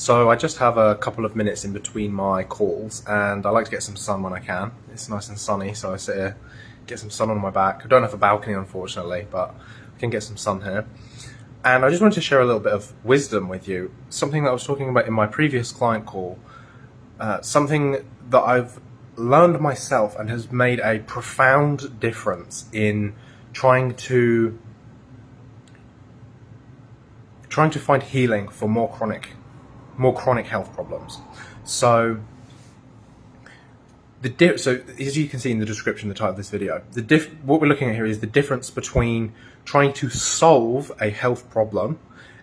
So I just have a couple of minutes in between my calls and I like to get some sun when I can. It's nice and sunny so I sit here, get some sun on my back. I don't have a balcony unfortunately but I can get some sun here. And I just wanted to share a little bit of wisdom with you. Something that I was talking about in my previous client call. Uh, something that I've learned myself and has made a profound difference in trying to trying to find healing for more chronic more chronic health problems. So the so as you can see in the description, the title of this video, the diff what we're looking at here is the difference between trying to solve a health problem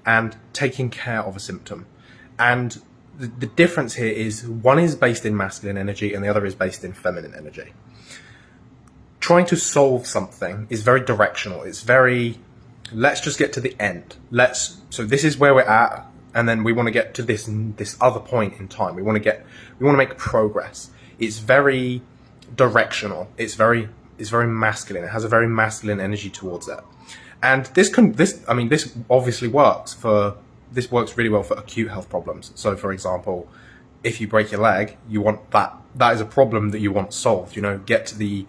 and taking care of a symptom. And the, the difference here is one is based in masculine energy and the other is based in feminine energy. Trying to solve something is very directional. It's very, let's just get to the end. Let's, so this is where we're at and then we want to get to this this other point in time. We want to get we want to make progress. It's very directional. It's very it's very masculine. It has a very masculine energy towards it. And this can this I mean this obviously works for this works really well for acute health problems. So for example, if you break your leg, you want that that is a problem that you want solved. You know, get to the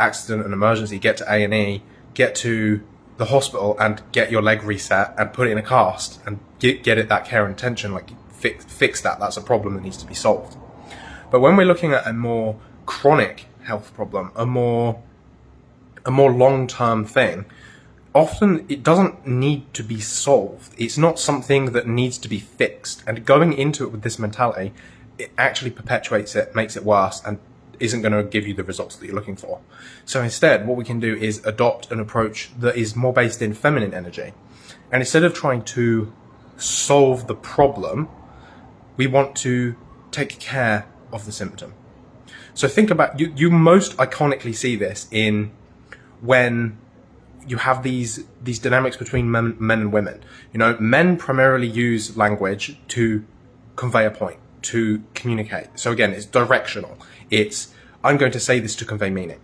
accident and emergency, get to A and E, get to the hospital and get your leg reset and put it in a cast and get, get it that care and attention, like fix, fix that. That's a problem that needs to be solved. But when we're looking at a more chronic health problem, a more, a more long-term thing, often it doesn't need to be solved. It's not something that needs to be fixed. And going into it with this mentality, it actually perpetuates it, makes it worse, and isn't going to give you the results that you're looking for. So instead, what we can do is adopt an approach that is more based in feminine energy. And instead of trying to solve the problem, we want to take care of the symptom. So think about, you, you most iconically see this in when you have these these dynamics between men, men and women. You know, men primarily use language to convey a point to communicate. So again, it's directional. It's, I'm going to say this to convey meaning.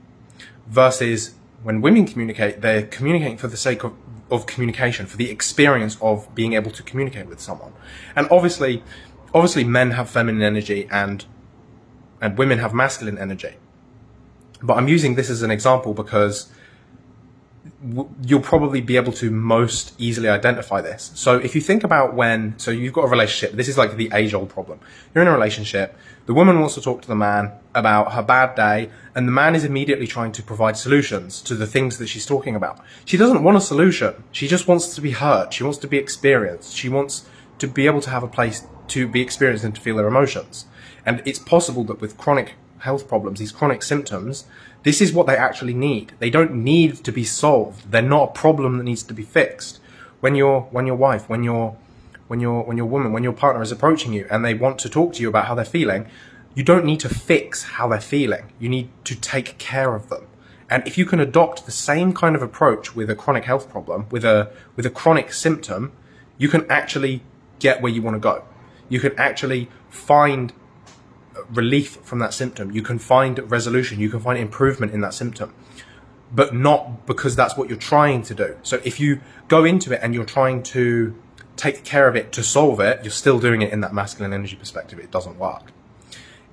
Versus when women communicate, they're communicating for the sake of, of communication, for the experience of being able to communicate with someone. And obviously, obviously men have feminine energy and, and women have masculine energy. But I'm using this as an example because you'll probably be able to most easily identify this. So if you think about when, so you've got a relationship, this is like the age old problem. You're in a relationship, the woman wants to talk to the man about her bad day, and the man is immediately trying to provide solutions to the things that she's talking about. She doesn't want a solution. She just wants to be heard. She wants to be experienced. She wants to be able to have a place to be experienced and to feel their emotions. And it's possible that with chronic health problems, these chronic symptoms, this is what they actually need. They don't need to be solved. They're not a problem that needs to be fixed. When your when your wife, when your when your when your woman, when your partner is approaching you and they want to talk to you about how they're feeling, you don't need to fix how they're feeling. You need to take care of them. And if you can adopt the same kind of approach with a chronic health problem, with a with a chronic symptom, you can actually get where you want to go. You can actually find relief from that symptom. You can find resolution. You can find improvement in that symptom, but not because that's what you're trying to do. So if you go into it and you're trying to take care of it to solve it, you're still doing it in that masculine energy perspective. It doesn't work.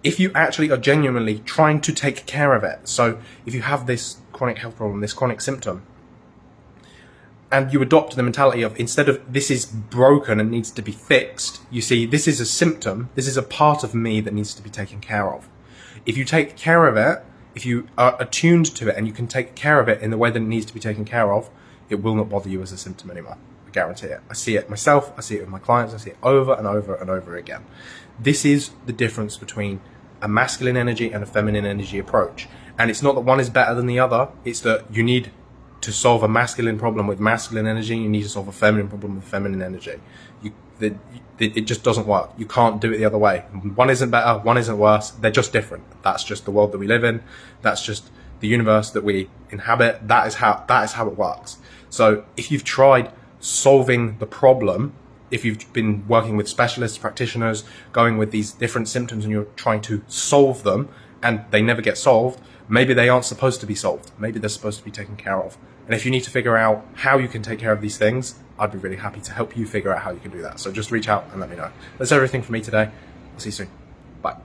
If you actually are genuinely trying to take care of it, so if you have this chronic health problem, this chronic symptom, and you adopt the mentality of instead of this is broken and needs to be fixed, you see this is a symptom, this is a part of me that needs to be taken care of. If you take care of it, if you are attuned to it and you can take care of it in the way that it needs to be taken care of, it will not bother you as a symptom anymore. I guarantee it. I see it myself, I see it with my clients, I see it over and over and over again. This is the difference between a masculine energy and a feminine energy approach. And it's not that one is better than the other, it's that you need to solve a masculine problem with masculine energy, you need to solve a feminine problem with feminine energy. You, the, it just doesn't work. You can't do it the other way. One isn't better, one isn't worse. They're just different. That's just the world that we live in. That's just the universe that we inhabit. That is how that is how it works. So if you've tried solving the problem, if you've been working with specialists, practitioners, going with these different symptoms and you're trying to solve them and they never get solved, maybe they aren't supposed to be solved. Maybe they're supposed to be taken care of. And if you need to figure out how you can take care of these things, I'd be really happy to help you figure out how you can do that. So just reach out and let me know. That's everything for me today. I'll see you soon. Bye.